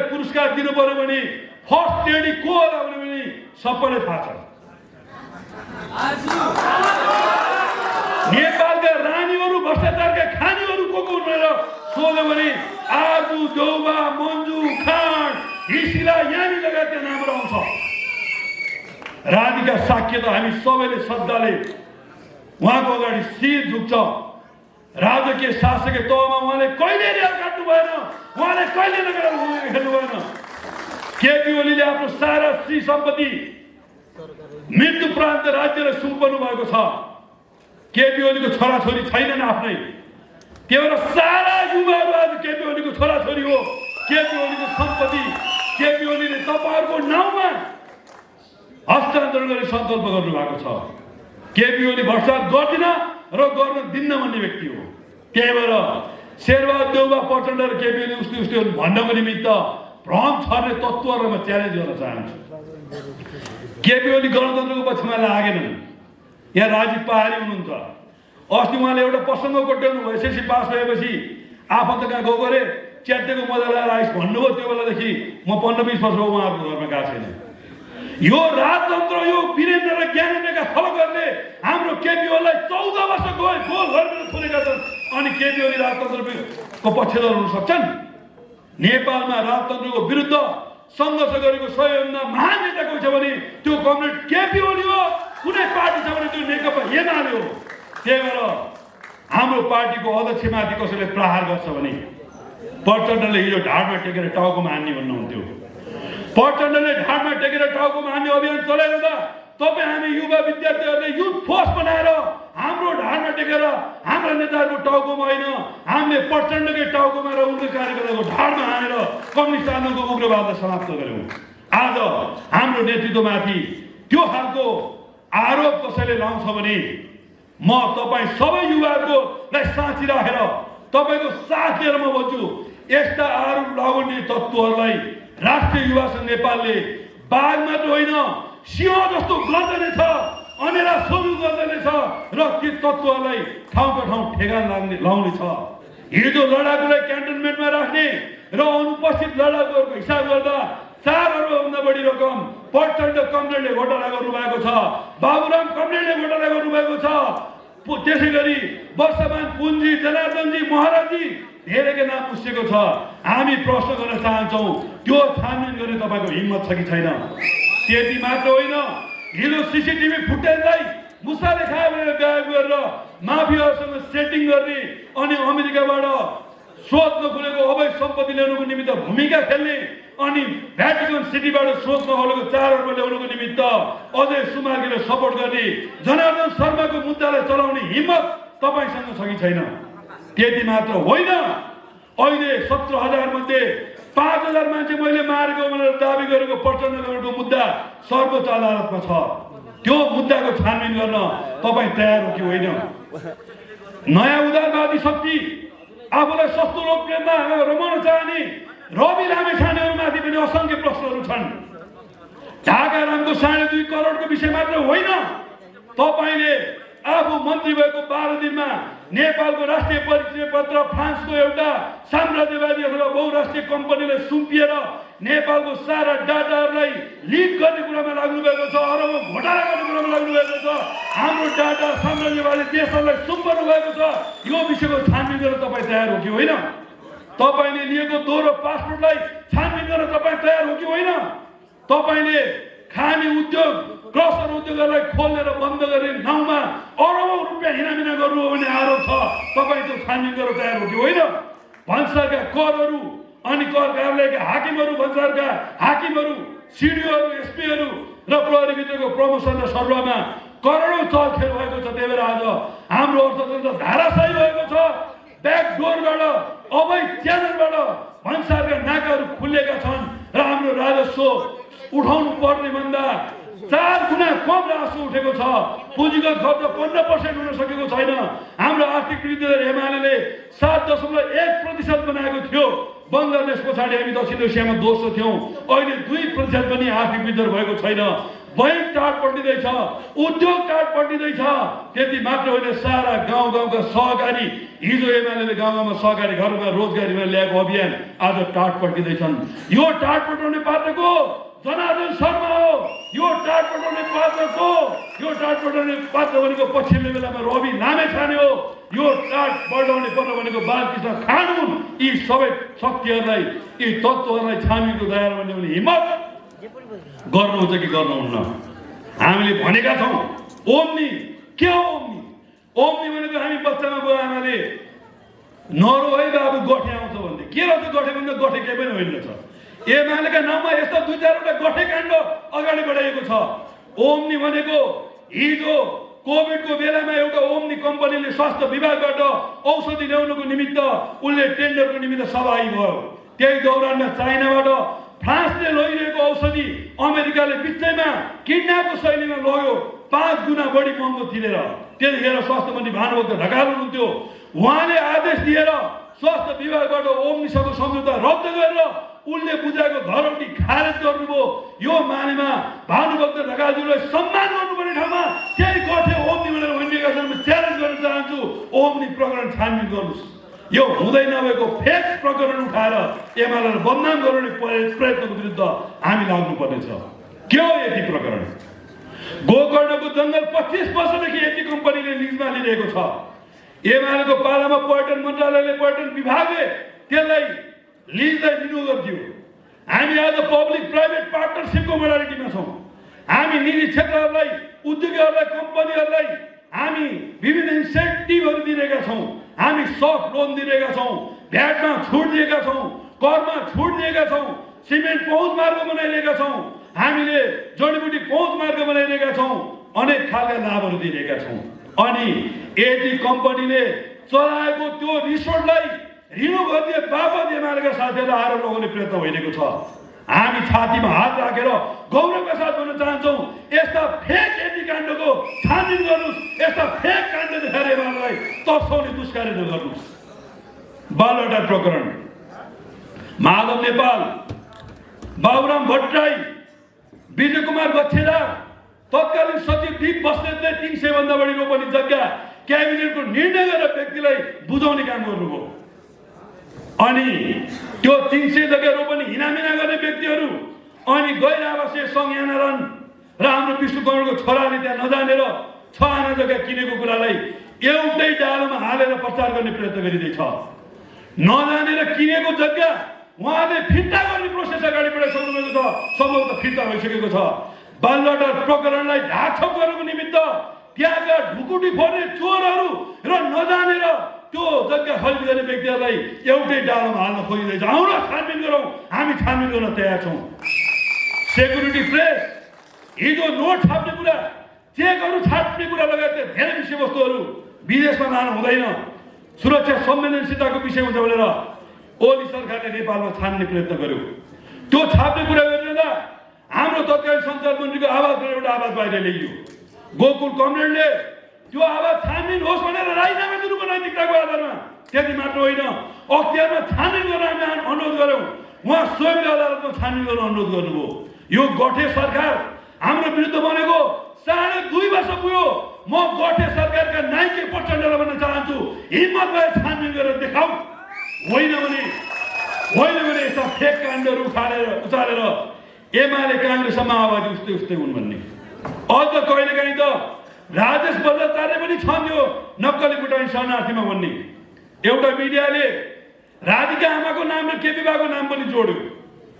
केपीओलीलाई पुरस्कार दिनु पर्यो भने फर्स्ट लेडी को होला भने पनि सबैलाई थाहा छ नेपालका रानीहरू भ्रष्टाचारका खानीहरू को को भनेर सोध्यो भने आजु देउबा मन्जु खान हिसिला यानी लगायतका नामहरू आउँछ रानीका साक्य त हामी सबैले श्रद्धाले उहाँको अगाडि शिर झुक्छ राजकीय शासकीय तहमा उहाँले कहिले रेल काट्नु भएन? उहाँले कहिले भूमिका खेल्नु भएन? केपी ओलीले आफ्नो सारा श्री सम्पत्ति मृत्यु प्रान्त राज्यलाई सुम्पनु भएको छ। केपी ओलीको छोराछोरी छैनन् आफ्नै। त्यही भएर सारा युवाहरू आज केपी ओलीको छोराछोरी हो। केपी ओलीको सम्पत्ति केपी ओलीले तपाईँहरूको नाउँमा हस्तान्तरण गर्ने सङ्कल्प गर्नु भएको छ। केपी ओली भ्रष्टाचार गर्दिन र गर्न दिन्न भन्ने व्यक्ति हो। त्यही भएर शेरबहादुर देउबा प्रचण्ड र केपी ओली उस्तै उस्तै भन्नको निमित्त भ्रम छर्ने तत्त्वहरूलाई म च्यालेन्ज गर्न चाहन्छु। केपी ओली गणतन्त्रको पक्षमा लागेनन्? यहाँ राजीव पहाडी हुनुहुन्छ। अस्ति उहाँले एउटा प्रसङ्ग कोट्याउनु भयो। एसएससी पास भएपछि आफन्त कहाँ गएको अरे? च्याटेको मजा लगाएर आइस भन्नुभयो। त्यो बेलादेखि म पन्ध्र बिस वर्ष उहाँहरूको घरमा गएको छैन। यो राजतन्त्र यो वीरेन्द्र र ज्ञानेन्द्रका फलकहरूले हाम्रो केपी ओलीलाई चौध वर्ष गए गोल गरेर थोरेका छन् अनि केपी राजतन्त्रको पक्षधर हुन सक्छन् नेपालमा राजतन्त्रको विरुद्ध सङ्घर्ष गरेको सबैभन्दा महान नेता कोही छ भने त्यो कमरेड केपी ओली हो कुनै पार्टी छ भने त्यो नेकपा एमाले हो त्यही भएर हाम्रो पार्टीको अध्यक्षमाथि कसैले प्रहार गर्छ भने प्रचण्डले हिजो ढाडमा टेकेर टाउकोमा हान्ने भन्नुहुन्थ्यो प्रचण्डले ढाडमा टेकेर टाउकोमा हान्ने अभियान चलाइरहँदा तपाईँ हामी युवा विद्यार्थीहरूले युथ फोर्स बनाएर हाम्रो ढाडमा टेकेर हाम्रा नेताहरूको टाउकोमा होइन हामीले प्रचण्डकै टाउकोमा र उनको कार्यकर्ताको ढाडमा हानेर कम्युनिस्ट आन्दोलनको उग्रवादलाई समाप्त गऱ्यौँ। आज हाम्रो नेतृत्वमाथि त्यो खालको आरोप कसैले लाउँछ भने म तपाईँ सबै युवाहरूकोलाई साँची राखेर तपाईँको साथ लिएर म भन्छु यस्ता आरोप लगाउने तत्त्वहरूलाई राष्ट्रिय युवा सङ्घ नेपालले बाघ मात्र होइन सिंह जस्तो गर्दैछ अनेरा सुरु गर्दैछ र ती तत्त्वहरूलाई ठाउँको ठाउँ ठेगान लाग्ने लाउने छ। हिजो लडाकुलाई क्यान्टोनमेन्टमा राख्ने र अनुपस्थित लडाकुहरूको हिसाब गर्दा चार अर्बभन्दा बढी रकम प्रचण्ड कमरेडले घोटाला गर्नुभएको छ। बाबुराम कमरेडले घोटाला गर्नुभएको छ। पु- त्यसै गरी वर्षमान पुन्जी जनार्दनजी महाराजजी धेरैको नाम पुसेको छ। हामी प्रश्न गर्न चाहन्छौँ त्यो छानबिन गर्ने तपाईँको हिम्मत छ कि छैन? त्यति मात्र होइन। हिजो सिसिटिभी फुटेजलाई मुसाले खायो भनेर गायब गरेर माफियाहरूसँग सेटिङ गर्ने अनि अमेरिकाबाट स्रोत नखुलेको अवैध सम्पत्ति ल्याउनुको निमित्त भूमिका खेल्ने अनि भ्याटिकन सिटीबाट स्रोत नखोलेको चाडहरूमा ल्याउनुको निमित्त अजय सुमार्गीले सपोर्ट गर्ने जनार्दन शर्माको मुद्दालाई चलाउने हिम्मत तपाईँसँग छ कि छैन त्यति मात्र होइन अहिले सत्र हजार मध्ये पाँच हजार मान्छे मैले मारेको भनेर दावी गरेको प्रचण्डको मुद्दा सर्वोच्च अदालतमा छ। त्यो मुद्दाको छानबिन गर्न तपाईँ तयार हो कि होइन? नयाँ उदारवादी शक्ति आफूलाई सस्तो लोकप्रियमा रमाउन चाहने रवि लामे छानेहरूमाथि पनि असङ्ख्य प्रश्नहरू छन्। ढाका रामको साढे दुई करोडको विषय मात्र होइन। तपाईँले आफू मन्त्री भएको बाह्र दिनमा नेपालको राष्ट्रिय परिचय पत्र फ्रान्सको एउटा साम्राज्यवादी अथवा बहुराष्ट्रिय कम्पनीलाई सुम्पिएर नेपालको सारा डाटाहरूलाई लिक गर्ने कुरामा लाग्नु भएको छ अरब घोटाला गर्ने कुरामा लाग्नु भएको छ। हाम्रो डाटा साम्राज्यवादी देशहरूलाई सुम्पनु भएको छ। यो विषयको छानबिन गरेर तपाईँ तयार हो कि होइन? तपाईँले लिएको दोहोरो पासपोर्टलाई छानबिन गर्न तपाईँ तयार हो कि होइन? तपाईँले खाने उद्योग क्रसर उद्योगहरूलाई खोलेर बन्द गर्ने नाउँमा अरबौँ रुपियाँ हिनामिना गर्नु हो भन्ने आरोप छ। तपाईँ त्यो छानबिन गरेर तयार हो कि होइन? भन्सारका करहरू अनि कर कार्यालयका हाकिमहरू भन्सारका हाकिमहरू सिडिओहरू एसपीहरू र प्रहरीभित्रको प्रमोसन र सरुवामा करोडौँ चलखेल भएको छ। त्यही भएर आज हाम्रो अर्थतन्त्र धाराशाही भएको छ। ब्याकडोरबाट अवैध च्यानलबाट भन्सारका नाकाहरू खुलेका छन् र हाम्रो राजस्व उठाउनु पर्ने भन्दा चार गुणा कम राजस्व उठेको छ। पुँजीगत खर्च पन्ध्र पर्सेन्ट हुन सकेको छैन। हाम्रो आर्थिक वृद्धि दर एमाले सात दशमलव एक प्रतिशत बनाएको थियो। बङ्गलादेश पछाडि हामी दक्षिण एसियामा दोस्रो थियौँ। अहिले दुई प्रतिशत पनि आर्थिक वृद्धि भएको छैन। बैङ्क टाढ पल्टिँदैछ उद्योग टाढ पल्टिँदैछ त्यति मात्र होइन सारा गाउँ गाउँका सहकारी हिजो एमाले गाउँ गाउँमा सहकारी घरमा रोजगारीमा ल्याएको अभियान आज टाट पड्किँदैछन् यो टाट पठाउने पात्रको जनार्दन शर्मा हो। पात्रको यो टाट पठाउने पात्र भनेको पछिल्लो बेलामा रवि लामे छाने हो यो टाट बढाउने पर्ने भनेको बालकृष्ण खान हुन् यी सबै शक्तिहरूलाई यी तत्त्वहरूलाई छामीको दायरा भन्ने भने हिम्मत गर्नुहुन्छ कि गर्नुहुन्न? हामीले भनेका छौँ ओम्नी के हो ओम्नी? ओम्नी भनेको हामी बच्चामा बुवा आमाले नरो है बाबु गठे आउँछ भन्थे के रहेछ गठे भन्दा गठे केही पनि होइन रहेछ एमालेका नाममा यस्ता दुई चारवटा गठे काण्ड अगाडि बढाइएको छ। ओम्नी भनेको हिजो कोभिडको बेलामा एउटा ओम्नी कम्पनीले स्वास्थ्य विभागबाट औषधि ल्याउनुको निमित्त उसले टेन्डरको निमित्त सहभागी भयो त्यही दौरानमा चाइनाबाट फ्रान्सले लगिरहेको औषधि अमेरिकाले बिचैमा किडन्यापको शैलीमा लग्यो। पाँच गुणा बढी महँगो तिरेर त्यतिखेर स्वास्थ्य मन्त्री भानुभक्त ढकाल हुनुहुन्थ्यो। उहाँले आदेश दिएर स्वास्थ्य विभागबाट ओम्नीसँग सम्झौता रद्द गरेर उनले बुझाएको धरौटी खारेज गर्नुभयो। यो मानेमा भानुभक्त ढकालज्यूलाई सम्मान गर्नुपर्ने ठाउँमा त्यही गठे ओम्नी भनेर भनिरहेका छन् म च्यालेन्ज गर्न चाहन्छु। ओम्नी प्रकरण छानबिन गर्नुहोस्। यो हुँदै नभएको फेक प्रकरण उठाएर एमालेलाई बदनाम गराउने प्रय- प्रयत्नको विरुद्ध हामी लाग्नुपर्नेछ। के हो यति प्रकरण? गोकर्णको जङ्गल पच्चिस वर्षदेखि यति कम्पनीले लिजमा लिइरहेको छ। एमालेको पालामा पर्यटन मन्त्रालयले पर्यटन विभागले त्यसलाई लिजलाई रिन्यू गरिदियो हामी आज पब्लिक प्राइभेट पार्टनरसिपको मोडालिटीमा छौँ हामी निजी क्षेत्रहरूलाई उद्योगहरूलाई कम्पनीहरूलाई हामी विभिन्न इन्सेन्टिभहरू दिइरहेका छौँ हामी सफ्ट लोन दिइरहेका छौँ भ्याटमा छुट दिएका छौँ करमा छुट दिएका छौँ सिमेन्ट पहुँच मार्ग बनाइरहेका छौँ हामीले जडीबुटी पहुँच मार्ग बनाइरहेका छौँ अनेक खालका लाभहरू दिइरहेका छौँ अनि यदि कम्पनीले चलाएको त्यो रिसोर्टलाई रिन्यू गरिदिए बापत एमालेका साथीहरूलाई आएर लगाउने प्रयत्न भइरहेको छ। हामी छातीमा हात राखेर गौरवका साथ भन्न चाहन्छौँ यस्ता फेक यति काण्डको छानबिन गर्नुहोस् यस्ता फेक काण्ड देखाएर एमालेलाई तर्साउने दुष्कार्य गर्नुहोस् बालवाटार प्रकरण। माधव नेपाल बाबुराम भट्टराई विजय कुमार बच्छेदार तत्कालीन सचिव दीप बस्नेतले तिन सयभन्दा बढी रोपनी जग्गा क्याबिनेटको निर्णय गरेर व्यक्तिलाई बुझाउने काम गर्नुभयो। अनि त्यो तिन सय जग्गा रोपनी हिनामिना गर्ने व्यक्तिहरू अनि गैर आवासीय र हाम्रो विष्णु कमलको छोराले त्यहाँ नजानेर छ आना जग्गा किनेको कुरालाई एउटै डालोमा हालेर प्रचार गर्ने प्रयत्न गरिँदैछ। नजानेर किनेको जग्गा उहाँले फिर्ता गर्ने प्रोसेस अगाडि बढाइसक्नु भएको छ। सम्भवतः फिर्ता भइसकेको छ। बालवाटार प्रकरणलाई ढाकछोप गर्नुको निमित्त त्यहाँका ढुकुटी फोर्ने त्यो गर्ने व्यक्तिहरूलाई एउटै डालोमा हाल्न खोजिँदैछ। आउन छानबिन गरौँ। हामी छानबिन गर्न तयार छौँ। सेक्युरिटी प्रेस हिजो नोट छाप्ने कुरा चेकहरू छाप्ने कुरा लगायत धेरै विषयवस्तुहरू विदेशमा लानु हुँदैन। सुरक्षा संवेदनशीलताको विषय हुन्छ भनेर ओली सरकारले नेपालमा छान्ने प्रयत्न गर्यो। त्यो छाप्ने कुरा गरिरहँदा हाम्रो तत्कालीन सञ्चार मन्त्रीको आवाजबाट एउटा आवाज बाहिर ल्याइयो। गोकुल कमरेडले त्यो आवाज छानबिन होस् भनेर राजीनामा दिनुको नैतिकताको आधारमा। त्यति मात्र होइन। अख्तियारमा छानबिन गर्न हामी अनुरोध गऱ्यौँ। उहाँ स्वयंले अदालतमा छानबिन गर्न अनुरोध गर्नुभयो। यो गठे सरकार हाम्रो विरुद्ध बनेको साढे दुई वर्ष पुग्यो। म गठे सरकारका नाइके प्रचण्डलाई भन्न चाहन्छु हिम्मत भए छानबिन गरेर देखाऊ। होइन भने होइन भने यस्ता फेक काण्डहरू उखालेर उचालेर एमाले काङ्ग्रेसमा आवाज उस्तै उस्तै हुन् भन्ने। अझ कहिलेकाहीँ त राजेश बजाचार्य पनि छन् यो नक्कली बुटानी शरणार्थीमा भन्ने। एउटा मिडियाले राधिका आमाको नाम र केपी नाम पनि जोड्यो।